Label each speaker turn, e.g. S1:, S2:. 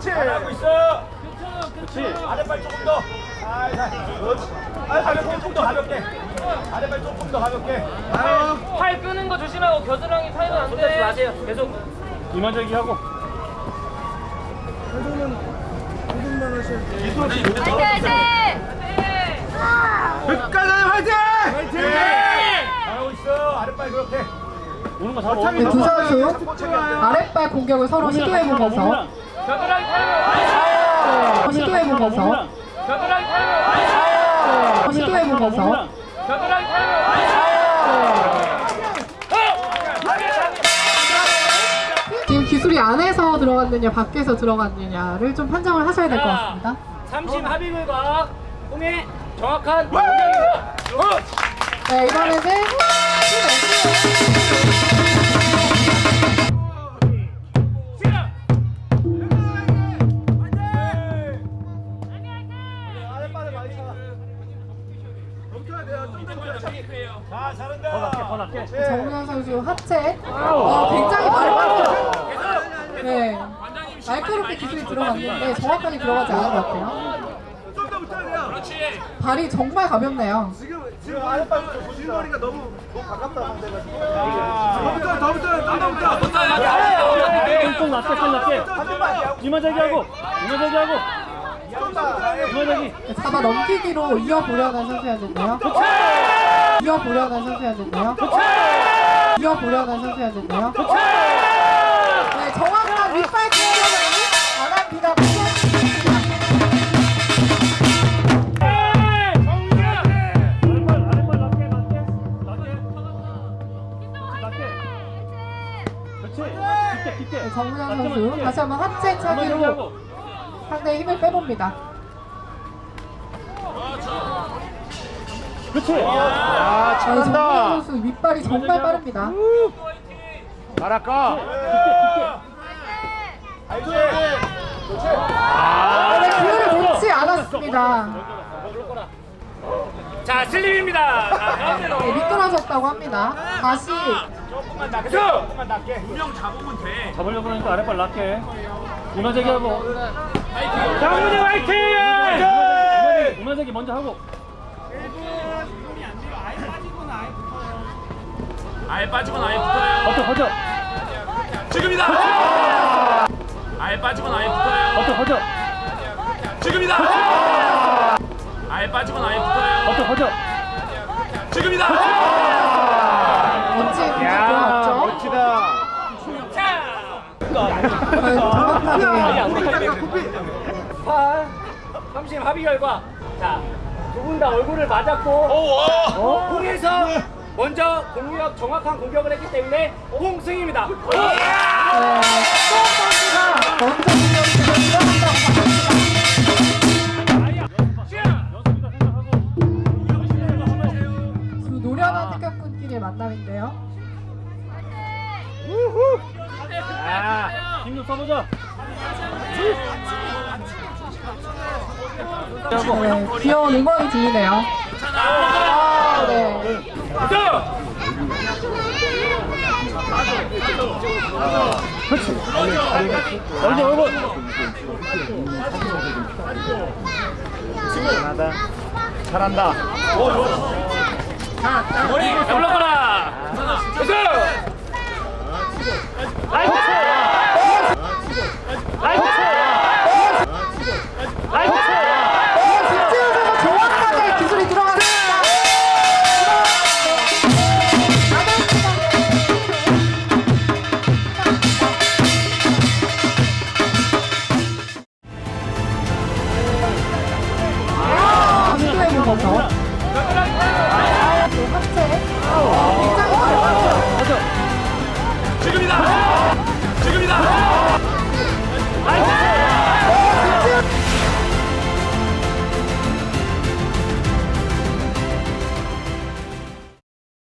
S1: 잘하고 있어. 그렇지. 아랫발 조금 더. 살살. 그렇지. 아, 가볍게 조금 더 가볍게. 아랫발 조금 더 가볍게. 아유.
S2: 팔 끄는 거 조심하고 겨드랑이 타면 안 돼. 마세요. 계속.
S1: 이만저기 하고. 끝까지 화이팅! 화이팅! 잘하고 있어. 아랫발 그렇게. 오는 거 잡아.
S3: 네, 두 선수 아랫발 공격을 서로 시도해보면서. 네, 시도해보면서. 네, 시도해보면서. 지금 기술이 안에서 들어갔느냐 밖에서 들어갔느냐를 좀 판정을 하셔야 될 것 같습니다.
S2: 삼심 합의물과 공의 정확한.
S3: 네, 이번에는
S1: 돼요. 좀더 넘겨야 자, 잘한다. 더 낮게, 더 낮게.
S3: NC 정우현 선수 하체 어, 굉장히 발빠르죠. 네, 날카롭게 기술이 들어갔는데 정확하게 들어가지 않은 것 같아요.
S1: 좀 더 붙여야 돼요.
S3: 발이 정말 가볍네요.
S1: 지금 지금 아랫발 진거리가 너무 너무 가깝다 상대가 지금. 더 붙여, 더 붙여, 좀더 붙여.
S4: 좀 낮게 좀 낮게 이마저기 하고 이마저기 하고 이마저기
S3: 잡아 넘기기로 이어보려는 선수였는데요. 이어보려는 선수였는데요. 이어보려는 선수였는데요. 네, 정확한 윗발 공격을 네, 정우현
S4: 낮게만
S3: 선수. 다시 한번
S4: 이마저기
S3: 차기로 상대의 힘을 빼봅니다.
S4: 그렇지
S1: 아,
S3: 네, 정우현 선수 윗발이 정말 빠릅니다.
S1: 알아까.
S4: 깊게
S3: 네, 기회를 놓지 않았습니다.
S2: 자, 슬림입니다.
S3: 네, 미끄러졌다고 합니다. 다시
S1: 조금만 낮게. 조금만 낮게.
S4: 잡으려고 하니까 아랫발 낮게 이마저기 하고 장문이 화이팅 이마저기, 이마저기 먼저 하고
S5: 아예 빠지면 아예 붙어요.
S4: 버텨 버텨
S5: 지금이다. 아예 빠지면 아예 붙어요.
S4: 버텨 버텨
S5: 지금이다. 아예 빠지면 아예 붙어요.
S4: 버텨 버텨
S5: 지금이다.
S3: 공격 들어갔죠.
S1: 멋지다.
S3: 과연 정확하게
S2: 팔, 삼심 합의 결과. 자, 두 분 다 얼굴을 맞았고,
S5: 오,
S2: 어? 공에서 먼저 공격 정확한 공격을 했기 때문에 홍승입니다.
S3: 네, 수업 선수가 먼저 공격을 들어간다고
S4: 연습이다 생각하고
S3: 두 노련한 태극꾼끼리의 만남인데요.
S4: 힘좀 써보자
S3: 네, 귀여운 응원이 들리네요. 아, 네.
S4: 얼굴 얼굴
S1: 잘한다. 잘한다.
S2: 머리 올라가라.
S4: 나이스 走